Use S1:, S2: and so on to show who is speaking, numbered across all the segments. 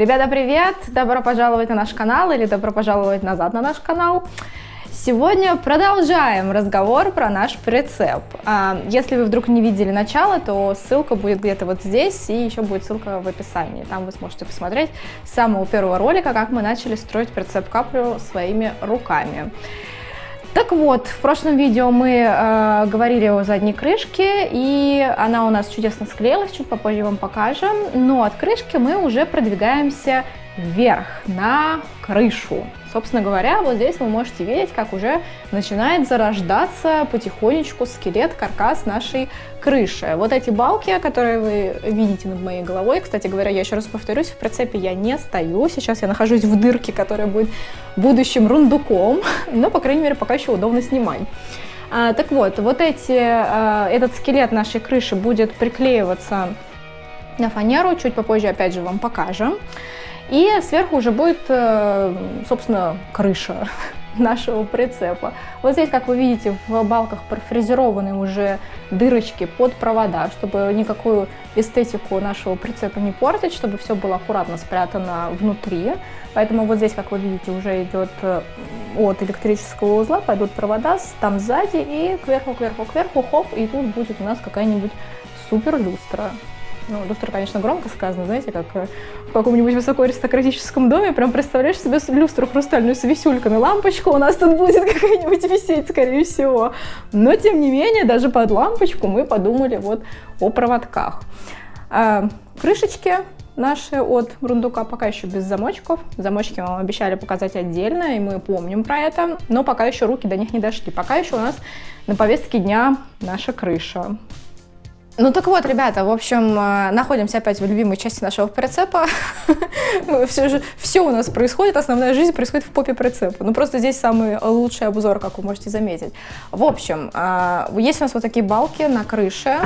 S1: Ребята, привет! Добро пожаловать на наш канал или добро пожаловать назад на наш канал. Сегодня продолжаем разговор про наш прицеп. А, если вы вдруг не видели начало, то ссылка будет где-то вот здесь, и еще будет ссылка в описании. Там вы сможете посмотреть с самого первого ролика, как мы начали строить прицеп Каприо своими руками. Так вот, в прошлом видео мы э, говорили о задней крышке, и она у нас чудесно склеилась, чуть попозже вам покажем. Но от крышки мы уже продвигаемся вверх, на крышу. Собственно говоря, вот здесь вы можете видеть, как уже начинает зарождаться потихонечку скелет, каркас нашей крыши. Вот эти балки, которые вы видите над моей головой, кстати говоря, я еще раз повторюсь, в прицепе я не стою, сейчас я нахожусь в дырке, которая будет будущим рундуком, но, по крайней мере, пока еще удобно снимать. А, так вот, вот эти, а, этот скелет нашей крыши будет приклеиваться на фанеру, чуть попозже опять же вам покажем. И сверху уже будет, э, собственно, крыша нашего прицепа. Вот здесь, как вы видите, в балках профрезерованы уже дырочки под провода, чтобы никакую эстетику нашего прицепа не портить, чтобы все было аккуратно спрятано внутри. Поэтому вот здесь, как вы видите, уже идет э, от электрического узла, пойдут провода там сзади и кверху, кверху, кверху, хоп, и тут будет у нас какая-нибудь супер люстра. Ну, люстра, конечно, громко сказано, знаете, как э, в каком-нибудь высокоаристократическом доме, прям представляешь себе люстру хрустальную с висюльками, лампочка у нас тут будет какая-нибудь висеть, скорее всего. Но, тем не менее, даже под лампочку мы подумали вот о проводках. А, крышечки наши от рундука пока еще без замочков. Замочки вам обещали показать отдельно, и мы помним про это, но пока еще руки до них не дошли. Пока еще у нас на повестке дня наша крыша. Ну так вот, ребята, в общем, э, находимся опять в любимой части нашего прицепа. все, же, все у нас происходит, основная жизнь происходит в попе прицепа. Ну просто здесь самый лучший обзор, как вы можете заметить. В общем, э, есть у нас вот такие балки на крыше,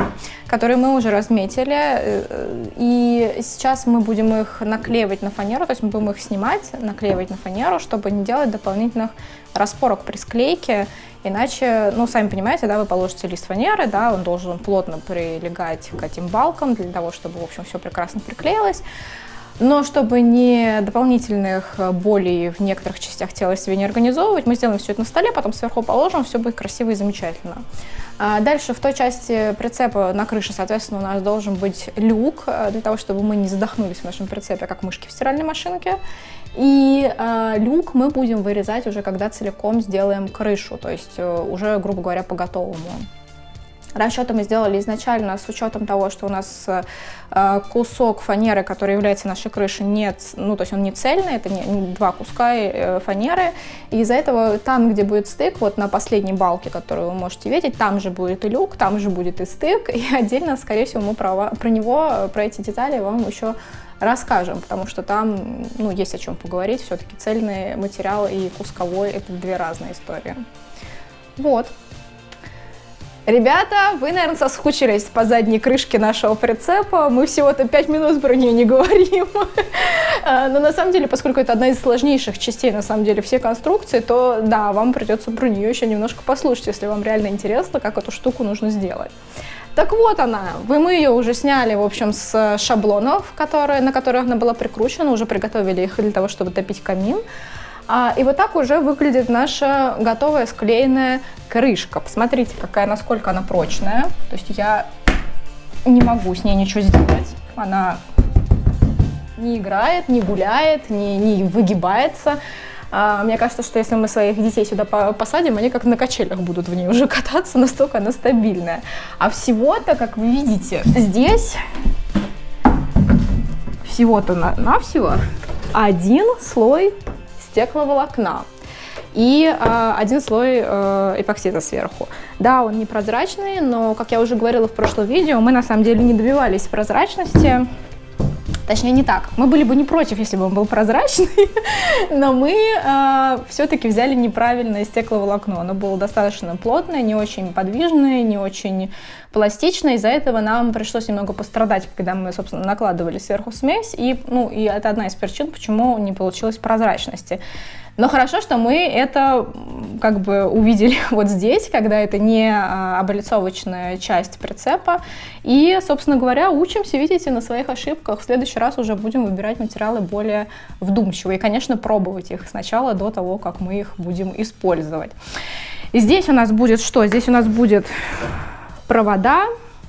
S1: которые мы уже разметили. Э, и сейчас мы будем их наклеивать на фанеру, то есть мы будем их снимать, наклеивать на фанеру, чтобы не делать дополнительных распорок при склейке. Иначе, ну, сами понимаете, да, вы положите лист фанеры, да, он должен плотно прилегать к этим балкам для того, чтобы, в общем, все прекрасно приклеилось. Но чтобы не дополнительных болей в некоторых частях тела себе не организовывать, мы сделаем все это на столе, потом сверху положим, все будет красиво и замечательно. А дальше в той части прицепа на крыше, соответственно, у нас должен быть люк, э, для того, чтобы мы не задохнулись в нашем прицепе, как мышки в стиральной машинке. И э, люк мы будем вырезать уже, когда целиком сделаем крышу, то есть э, уже, грубо говоря, по готовому. Расчеты мы сделали изначально с учетом того, что у нас э, кусок фанеры, который является нашей крышей, нет, ну, то есть он не цельный, это не, не два куска э, фанеры. И из-за этого там, где будет стык, вот на последней балке, которую вы можете видеть, там же будет и люк, там же будет и стык. И отдельно, скорее всего, мы про, про него, про эти детали вам еще расскажем, потому что там ну, есть о чем поговорить. Все-таки цельный материал и кусковой – это две разные истории. Вот. Ребята, вы, наверное, соскучились по задней крышке нашего прицепа. Мы всего-то 5 минут про нее не говорим. А, но на самом деле, поскольку это одна из сложнейших частей, на самом деле, все конструкции, то да, вам придется про нее еще немножко послушать, если вам реально интересно, как эту штуку нужно сделать. Так вот она, вы мы ее уже сняли, в общем, с шаблонов, которые, на которых она была прикручена, уже приготовили их для того, чтобы топить камин. А, и вот так уже выглядит наша готовая склеенная крышка. Посмотрите, какая, насколько она прочная. То есть я не могу с ней ничего сделать. Она не играет, не гуляет, не, не выгибается. А, мне кажется, что если мы своих детей сюда посадим, они как на качелях будут в ней уже кататься, настолько она стабильная. А всего-то, как вы видите, здесь всего-то на, на всего один слой стекловолокна и э, один слой э, эпоксида сверху. Да, он непрозрачный, но, как я уже говорила в прошлом видео, мы на самом деле не добивались прозрачности. Точнее, не так. Мы были бы не против, если бы он был прозрачный, но мы э, все-таки взяли неправильное стекловолокно. Оно было достаточно плотное, не очень подвижное, не очень пластично, из-за этого нам пришлось немного пострадать, когда мы, собственно, накладывали сверху смесь, и, ну, и это одна из причин, почему не получилось прозрачности. Но хорошо, что мы это как бы увидели вот здесь, когда это не а, облицовочная часть прицепа. И, собственно говоря, учимся, видите, на своих ошибках. В следующий раз уже будем выбирать материалы более вдумчиво. И, конечно, пробовать их сначала до того, как мы их будем использовать. И здесь у нас будет что? Здесь у нас будет провода,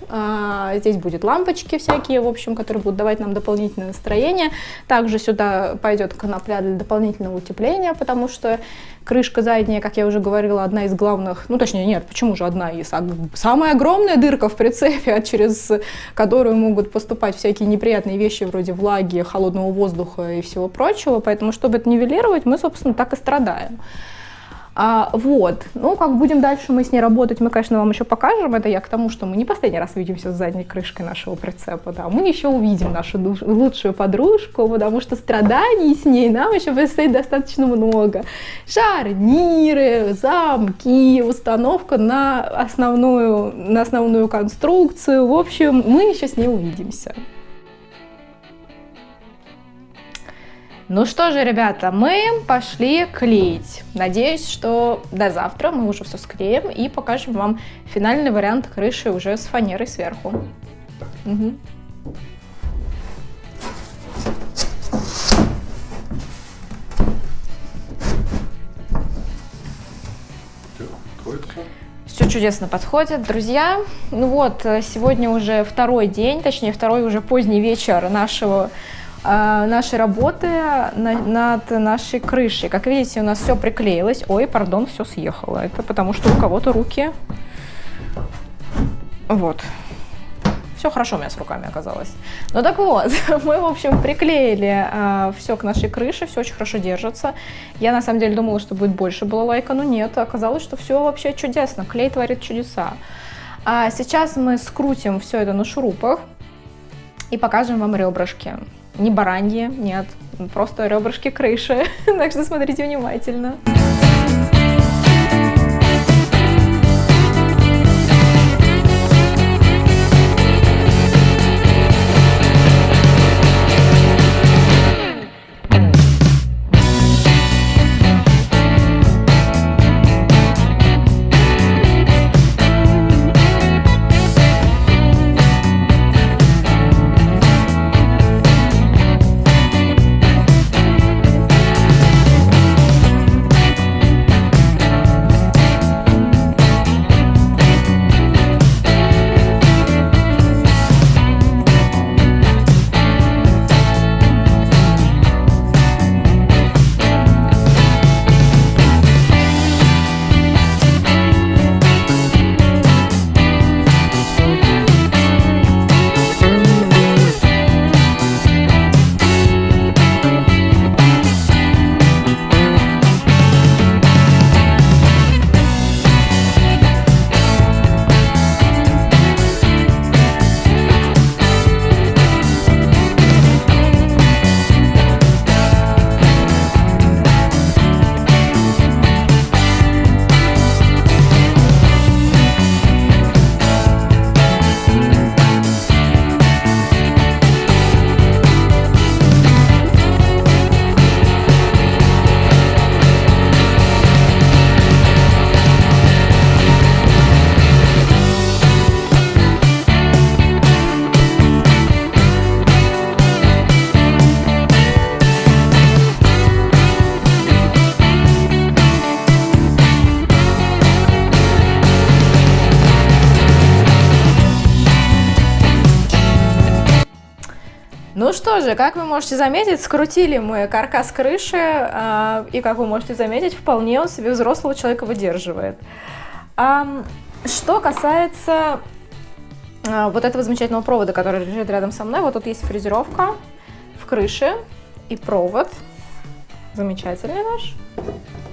S1: а, здесь будет лампочки всякие, в общем, которые будут давать нам дополнительное настроение. Также сюда пойдет конопля для дополнительного утепления, потому что крышка задняя, как я уже говорила, одна из главных, ну точнее нет, почему же одна из, а самая огромная дырка в прицепе, через которую могут поступать всякие неприятные вещи вроде влаги, холодного воздуха и всего прочего. Поэтому, чтобы это нивелировать, мы, собственно, так и страдаем. А, вот, ну, как будем дальше мы с ней работать, мы, конечно, вам еще покажем. Это я к тому, что мы не последний раз видимся с задней крышкой нашего прицепа, да. Мы еще увидим нашу душ, лучшую подружку, потому что страданий с ней нам еще предстоит достаточно много. Шарниры, замки, установка на основную, на основную конструкцию. В общем, мы еще с ней увидимся. Ну что же, ребята, мы пошли клеить. Надеюсь, что до завтра мы уже все склеим и покажем вам финальный вариант крыши уже с фанерой сверху. Угу. Все чудесно подходит. Друзья, ну вот, сегодня уже второй день, точнее второй уже поздний вечер нашего а, нашей работы над нашей крышей. Как видите, у нас все приклеилось. Ой, пардон, все съехало. Это потому что у кого-то руки... Вот. Все хорошо у меня с руками оказалось. Ну так вот, мы, в общем, приклеили э, все к нашей крыше, все очень хорошо держится. Я, на самом деле, думала, что будет больше было лайка, но нет. Оказалось, что все вообще чудесно. Клей творит чудеса. А сейчас мы скрутим все это на шурупах и покажем вам ребрышки. Не бараньи, нет, просто ребрышки крыши. так что смотрите внимательно. Что же, как вы можете заметить, скрутили мы каркас крыши, э, и как вы можете заметить, вполне он себе взрослого человека выдерживает. А, что касается а, вот этого замечательного провода, который лежит рядом со мной, вот тут есть фрезеровка в крыше и провод, замечательный наш.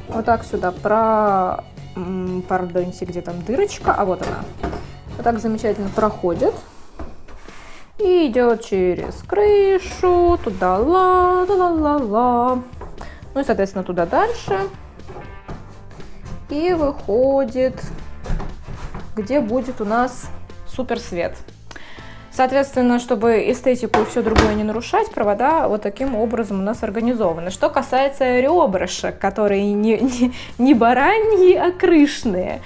S1: Вот так сюда про, пардоньте, где там дырочка, а вот она. Вот так замечательно проходит идет через крышу, туда ла, ла, ла, ла. Ну и, соответственно, туда дальше. И выходит, где будет у нас супер свет. Соответственно, чтобы эстетику и все другое не нарушать, провода вот таким образом у нас организованы. Что касается ребрышек, которые не, не, не бараньи, а крышные.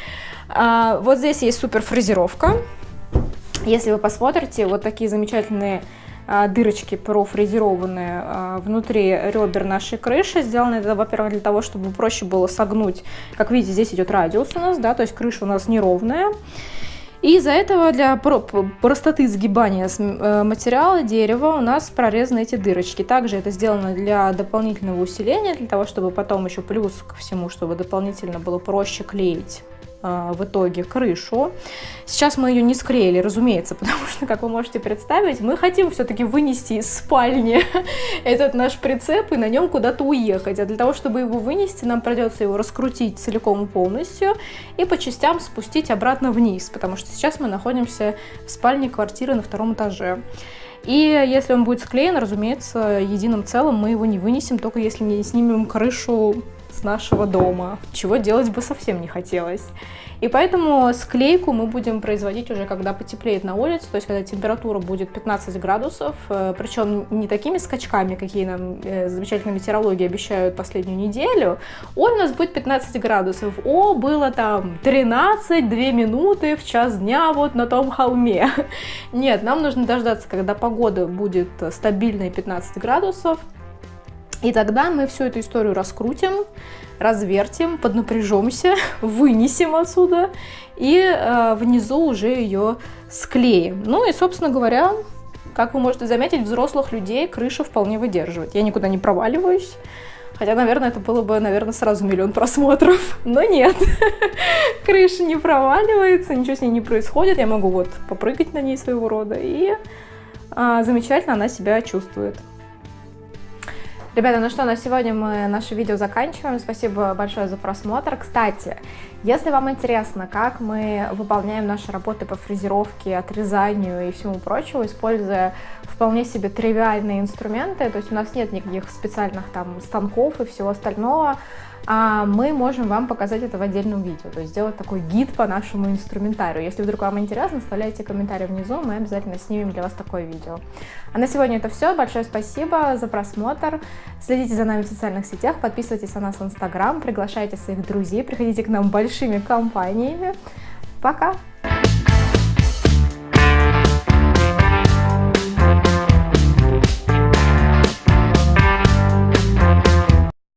S1: А, вот здесь есть супер фрезеровка. Если вы посмотрите, вот такие замечательные а, дырочки профрезерованные а, внутри ребер нашей крыши. Сделано это, во-первых, для того, чтобы проще было согнуть. Как видите, здесь идет радиус у нас, да, то есть крыша у нас неровная. И из-за этого для простоты сгибания э, материала дерева у нас прорезаны эти дырочки. Также это сделано для дополнительного усиления, для того, чтобы потом еще плюс ко всему, чтобы дополнительно было проще клеить в итоге крышу. Сейчас мы ее не склеили, разумеется, потому что, как вы можете представить, мы хотим все-таки вынести из спальни этот наш прицеп и на нем куда-то уехать. А для того, чтобы его вынести, нам придется его раскрутить целиком и полностью и по частям спустить обратно вниз, потому что сейчас мы находимся в спальне квартиры на втором этаже. И если он будет склеен, разумеется, единым целым мы его не вынесем, только если не снимем крышу с нашего дома, чего делать бы совсем не хотелось. И поэтому склейку мы будем производить уже, когда потеплеет на улице, то есть когда температура будет 15 градусов, э, причем не такими скачками, какие нам э, замечательные метеорологи обещают последнюю неделю, он у нас будет 15 градусов. О, было там 13, 2 минуты в час дня вот на том холме. Нет, нам нужно дождаться, когда погода будет стабильной 15 градусов, и тогда мы всю эту историю раскрутим, развертим, поднапряжемся, вынесем отсюда и э, внизу уже ее склеим. Ну и, собственно говоря, как вы можете заметить, взрослых людей крыша вполне выдерживает. Я никуда не проваливаюсь. Хотя, наверное, это было бы, наверное, сразу миллион просмотров. Но нет, крыша не проваливается, ничего с ней не происходит. Я могу вот попрыгать на ней своего рода. И а, замечательно она себя чувствует. Ребята, ну что, на сегодня мы наше видео заканчиваем. Спасибо большое за просмотр. Кстати, если вам интересно, как мы выполняем наши работы по фрезеровке, отрезанию и всему прочему, используя вполне себе тривиальные инструменты, то есть у нас нет никаких специальных там станков и всего остального, мы можем вам показать это в отдельном видео, то есть сделать такой гид по нашему инструментарию. Если вдруг вам интересно, оставляйте комментарии внизу, мы обязательно снимем для вас такое видео. А на сегодня это все. Большое спасибо за просмотр. Следите за нами в социальных сетях, подписывайтесь на нас в Инстаграм, приглашайте своих друзей, приходите к нам большими компаниями. Пока!